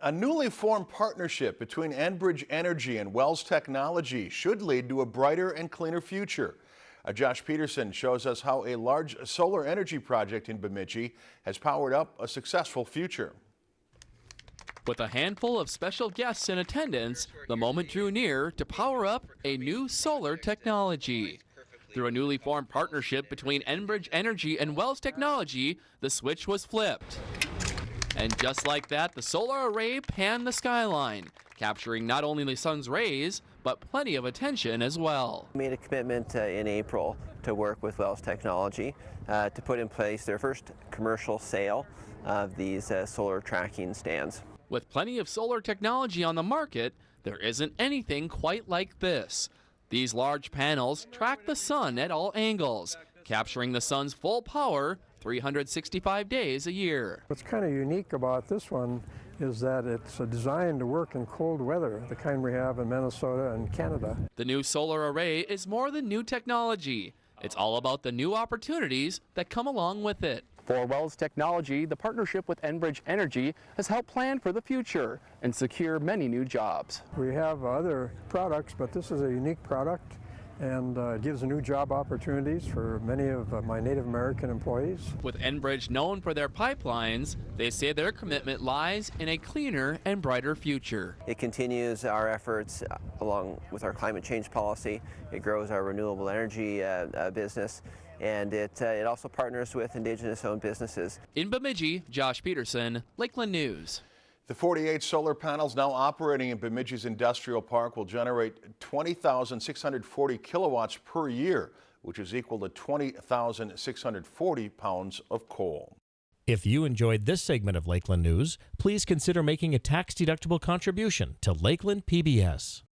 A newly formed partnership between Enbridge Energy and Wells Technology should lead to a brighter and cleaner future. Uh, Josh Peterson shows us how a large solar energy project in Bemidji has powered up a successful future. With a handful of special guests in attendance, the moment drew near to power up a new solar technology. Through a newly formed partnership between Enbridge Energy and Wells Technology, the switch was flipped. And just like that, the solar array panned the skyline, capturing not only the sun's rays, but plenty of attention as well. We made a commitment uh, in April to work with Wells Technology uh, to put in place their first commercial sale of these uh, solar tracking stands. With plenty of solar technology on the market, there isn't anything quite like this. These large panels track the sun at all angles, capturing the sun's full power 365 days a year. What's kind of unique about this one is that it's designed to work in cold weather, the kind we have in Minnesota and Canada. The new solar array is more than new technology. It's all about the new opportunities that come along with it. For Wells Technology, the partnership with Enbridge Energy has helped plan for the future and secure many new jobs. We have other products, but this is a unique product and uh, gives new job opportunities for many of uh, my Native American employees. With Enbridge known for their pipelines, they say their commitment lies in a cleaner and brighter future. It continues our efforts along with our climate change policy. It grows our renewable energy uh, uh, business and it, uh, it also partners with indigenous owned businesses. In Bemidji, Josh Peterson, Lakeland News. The 48 solar panels now operating in Bemidji's industrial park will generate 20,640 kilowatts per year, which is equal to 20,640 pounds of coal. If you enjoyed this segment of Lakeland News, please consider making a tax-deductible contribution to Lakeland PBS.